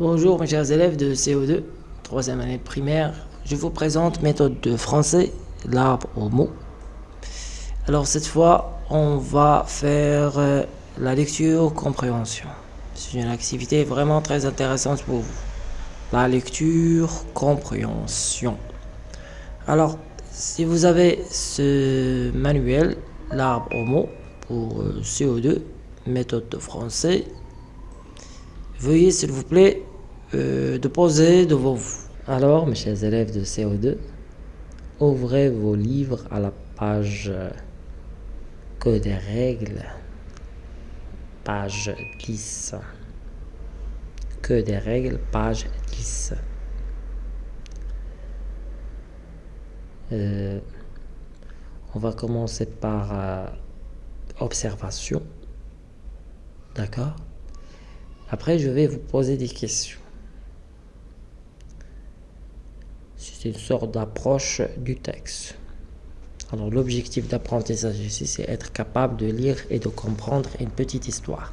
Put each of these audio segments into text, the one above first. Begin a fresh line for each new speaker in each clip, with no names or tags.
Bonjour mes chers élèves de CO2, troisième année primaire. Je vous présente méthode de français, l'arbre aux mots. Alors cette fois, on va faire euh, la lecture compréhension. C'est une activité vraiment très intéressante pour vous. La lecture compréhension. Alors, si vous avez ce manuel, l'arbre aux mots pour euh, CO2, méthode de français, veuillez s'il vous plaît euh, de poser devant vous. Alors, mes chers élèves de CO2, ouvrez vos livres à la page que des règles, page 10. Que des règles, page 10. Euh, on va commencer par euh, observation. D'accord? Après, je vais vous poser des questions. C'est une sorte d'approche du texte. Alors l'objectif d'apprentissage ici, c'est être capable de lire et de comprendre une petite histoire.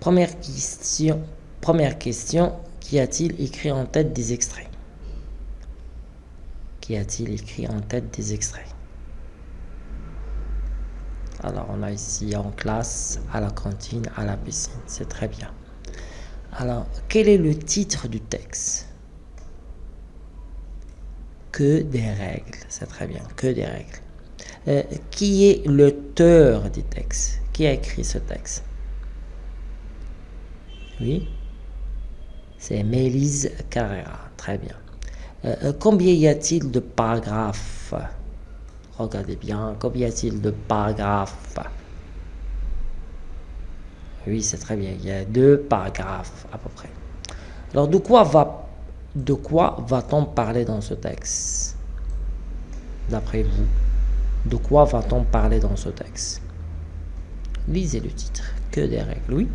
Première question, première question, qu'y a-t-il écrit en tête des extraits? Qu'y a-t-il écrit en tête des extraits? Alors on a ici en classe, à la cantine, à la piscine, c'est très bien. Alors, quel est le titre du texte? Que des règles, c'est très bien, que des règles. Euh, qui est l'auteur du texte? Qui a écrit ce texte? Oui. C'est Mélise Carrera, très bien. Euh, euh, combien y a-t-il de paragraphes? Regardez bien, combien y a-t-il de paragraphes? Oui, c'est très bien. Il y a deux paragraphes à peu près. Alors, de quoi va de quoi va-t-on parler dans ce texte D'après vous, de quoi va-t-on parler dans ce texte? Lisez le titre. Que des règles, oui?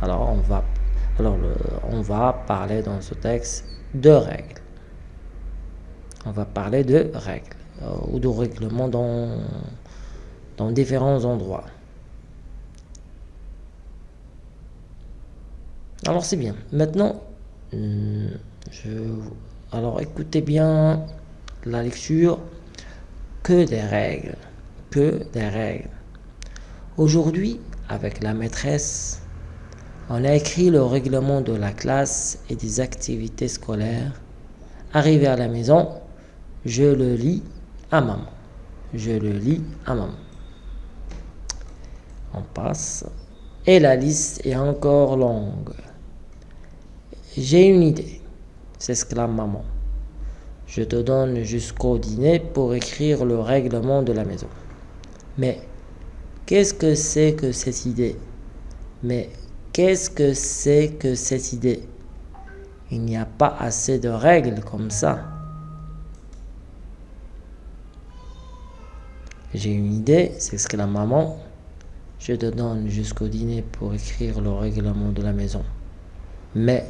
Alors, on va, on va parler dans ce texte de règles. On va parler de règles euh, ou de règlements dans différents endroits. Alors c'est bien. Maintenant, hmm, je... alors écoutez bien la lecture. Que des règles. Que des règles. Aujourd'hui, avec la maîtresse, on a écrit le règlement de la classe et des activités scolaires. Arrivé à la maison, je le lis à maman. Je le lis à maman. On passe. Et la liste est encore longue. J'ai une idée, s'exclame maman. Je te donne jusqu'au dîner pour écrire le règlement de la maison. Mais qu'est-ce que c'est que cette idée? Mais qu'est-ce que c'est que cette idée? Il n'y a pas assez de règles comme ça. J'ai une idée, s'exclame maman. Je te donne jusqu'au dîner pour écrire le règlement de la maison. Mais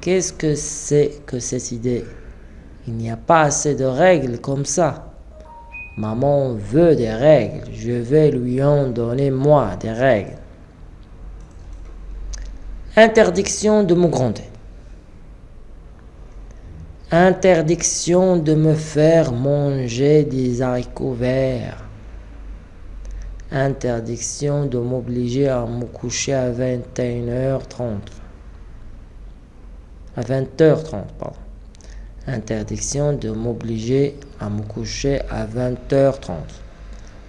Qu'est-ce que c'est que cette idée? Il n'y a pas assez de règles comme ça. Maman veut des règles. Je vais lui en donner moi des règles. Interdiction de me gronder. Interdiction de me faire manger des haricots verts. Interdiction de m'obliger à me coucher à 21h30 à 20h30. Pardon. Interdiction de m'obliger à me coucher à 20h30.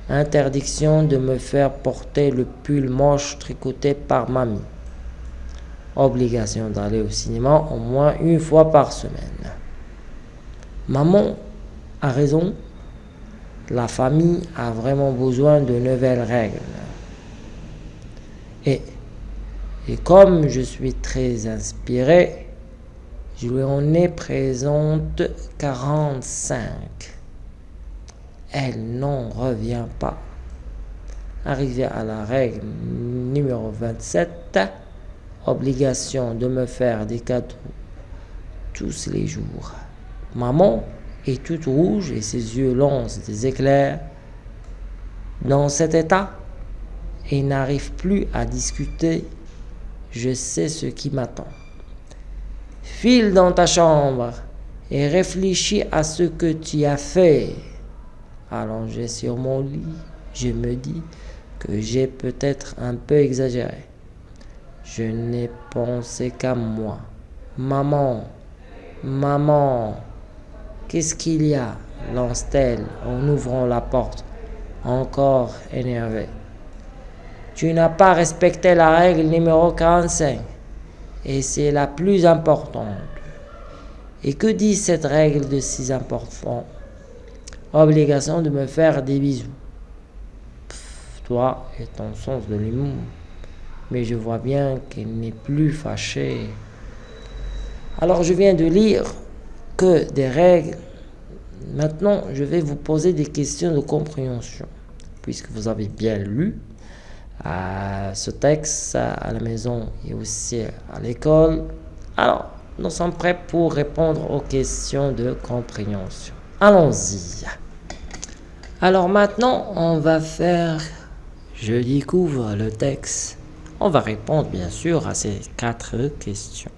Interdiction de me faire porter le pull moche tricoté par mamie. Obligation d'aller au cinéma au moins une fois par semaine. Maman a raison. La famille a vraiment besoin de nouvelles règles. Et, et comme je suis très inspiré, je lui en ai présente 45. Elle n'en revient pas. Arrivé à la règle numéro 27, obligation de me faire des cadeaux tous les jours. Maman est toute rouge et ses yeux lancent des éclairs. Dans cet état, et n'arrive plus à discuter, je sais ce qui m'attend. File dans ta chambre et réfléchis à ce que tu as fait. Allongé sur mon lit, je me dis que j'ai peut-être un peu exagéré. Je n'ai pensé qu'à moi. Maman, maman, qu'est-ce qu'il y a? lance-t-elle en ouvrant la porte, encore énervée. Tu n'as pas respecté la règle numéro 45 et c'est la plus importante. Et que dit cette règle de si important? Obligation de me faire des bisous. toi et ton sens de l'humour. Mais je vois bien qu'elle n'est plus fâchée. Alors je viens de lire que des règles. Maintenant, je vais vous poser des questions de compréhension. Puisque vous avez bien lu euh, ce texte à la maison et aussi à l'école. Alors, nous sommes prêts pour répondre aux questions de compréhension. Allons-y. Alors maintenant, on va faire... Je découvre le texte. On va répondre bien sûr à ces quatre questions.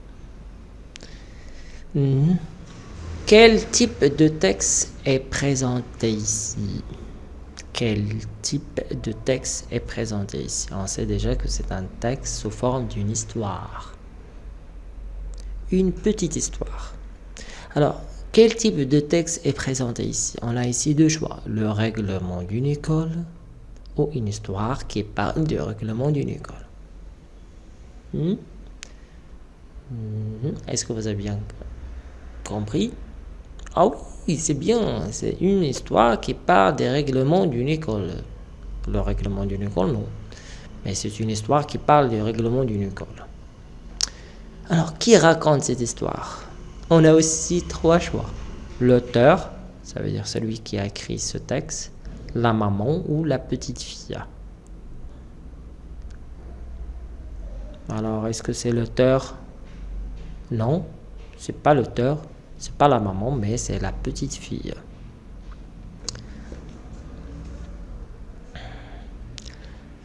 Hmm. Quel type de texte est présenté ici? Quel type de texte est présenté ici On sait déjà que c'est un texte sous forme d'une histoire. Une petite histoire. Alors, quel type de texte est présenté ici? On a ici deux choix. Le règlement d'une école ou une histoire qui parle du règlement d'une école. Hmm? Hmm? Est-ce que vous avez bien compris? Ah oui, c'est bien. C'est une histoire qui parle des règlements d'une école. Le règlement d'une école, non. Mais c'est une histoire qui parle du règlement d'une école. Alors, qui raconte cette histoire? On a aussi trois choix. L'auteur, ça veut dire celui qui a écrit ce texte, la maman ou la petite fille. Alors, est-ce que c'est l'auteur? Non, c'est pas l'auteur, c'est pas la maman, mais c'est la petite fille.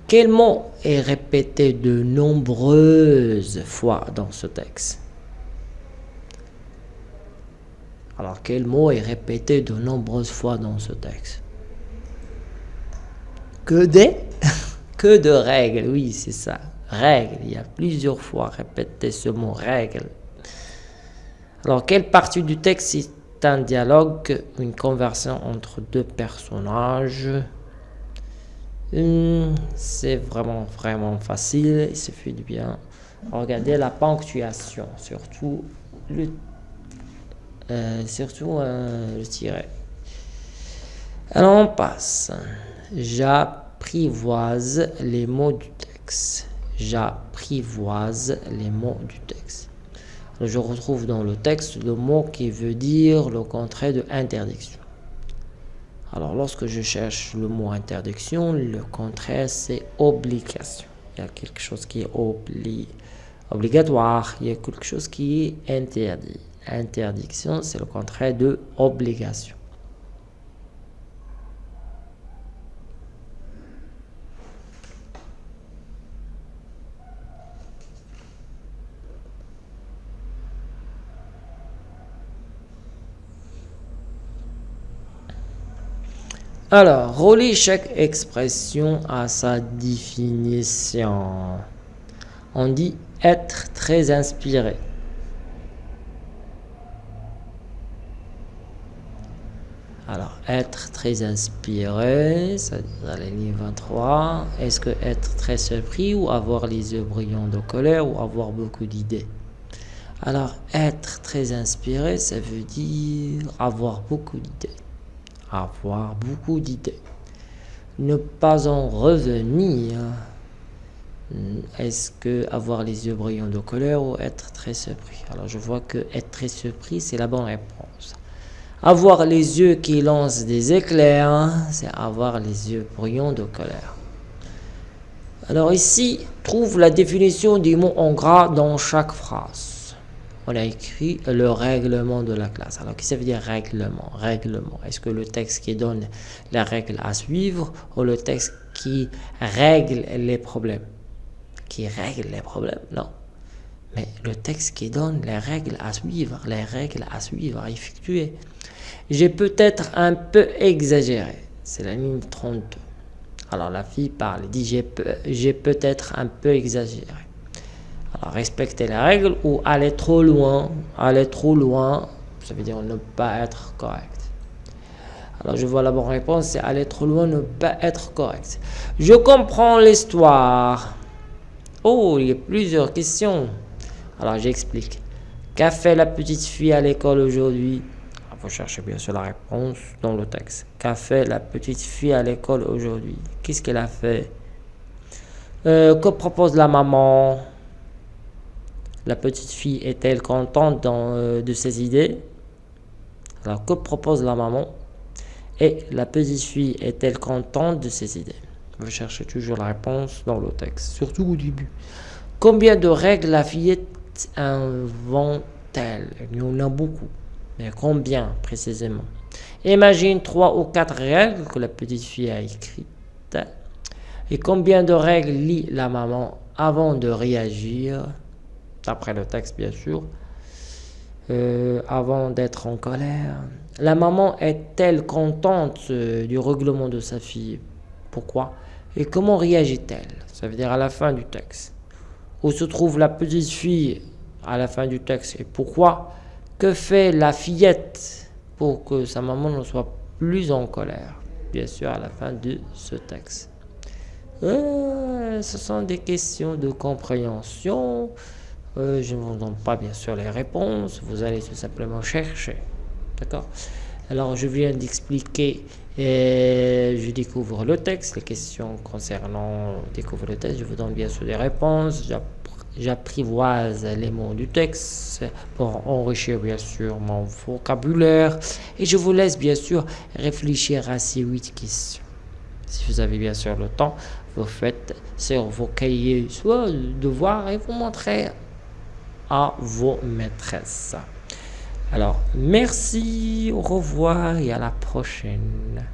Quel mot est répété de nombreuses fois dans ce texte? Alors, quel mot est répété de nombreuses fois dans ce texte? Que des? Que de règles, oui, c'est ça. Règles. Il y a plusieurs fois répété ce mot règle. Alors, quelle partie du texte est un dialogue, une conversation entre deux personnages? Hum, C'est vraiment, vraiment facile. Il suffit de bien regarder la ponctuation, surtout le, euh, surtout euh. Alors, on passe. J'apprivoise les mots du texte. J'apprivoise les mots du texte je retrouve dans le texte le mot qui veut dire le contraire de interdiction. Alors, lorsque je cherche le mot interdiction, le contraire, c'est obligation. Il y a quelque chose qui est obligatoire, il y a quelque chose qui est interdit. Interdiction, c'est le contraire de obligation. Alors, relis chaque expression à sa définition. On dit être très inspiré. Alors, être très inspiré, c'est à la ligne 23. Est-ce que être très surpris ou avoir les yeux brillants de colère ou avoir beaucoup d'idées? Alors, être très inspiré, ça veut dire avoir beaucoup d'idées avoir beaucoup d'idées. Ne pas en revenir. Est-ce que avoir les yeux brillants de colère ou être très surpris? Alors je vois que être très surpris, c'est la bonne réponse. Avoir les yeux qui lancent des éclairs, c'est avoir les yeux brillants de colère. Alors ici, trouve la définition du mot en gras dans chaque phrase on a écrit le règlement de la classe. Alors, qu'est-ce que ça veut dire règlement? Règlement. Est-ce que le texte qui donne les règles à suivre ou le texte qui règle les problèmes? Qui règle les problèmes, non. Mais le texte qui donne les règles à suivre, les règles à suivre, à effectuer. J'ai peut-être un peu exagéré. C'est la ligne 32. Alors la fille parle, dit j'ai peut-être un peu exagéré. Respecter les règles ou aller trop loin, aller trop loin, ça veut dire ne pas être correct. Alors je vois la bonne réponse, c'est aller trop loin, ne pas être correct. Je comprends l'histoire. Oh, il y a plusieurs questions. Alors j'explique. Qu'a fait la petite fille à l'école aujourd'hui? Il faut chercher bien sûr la réponse dans le texte. Qu'a fait la petite fille à l'école aujourd'hui? Qu'est-ce qu'elle a fait? Euh, Que propose la maman? La petite fille est-elle contente euh, de ses idées? Alors que propose la maman? Et la petite fille est-elle contente de ses idées? Vous cherchez toujours la réponse dans le texte, surtout au début. Combien de règles la fillette invente-t-elle? Il y en a beaucoup. Mais combien précisément? Imagine trois ou quatre règles que la petite fille a écrites. Et combien de règles lit la maman avant de réagir? D'après le texte, bien sûr. Euh, avant d'être en colère. La maman est-elle contente euh, du règlement de sa fille? Pourquoi? Et comment réagit-elle? Ça veut dire à la fin du texte. Où se trouve la petite fille à la fin du texte? Et pourquoi? Que fait la fillette pour que sa maman ne soit plus en colère? Bien sûr, à la fin de ce texte. Euh, ce sont des questions de compréhension. Euh, je ne vous donne pas bien sûr les réponses. Vous allez tout simplement chercher. D'accord? Alors, je viens d'expliquer je découvre le texte, les questions concernant découvre le texte, je vous donne bien sûr des réponses, j'apprivoise les mots du texte pour enrichir bien sûr mon vocabulaire et je vous laisse bien sûr réfléchir à ces huit questions. Si vous avez bien sûr le temps, vous faites sur vos cahiers soit devoir et vous montrez à vos maîtresses. Alors, merci, au revoir et à la prochaine.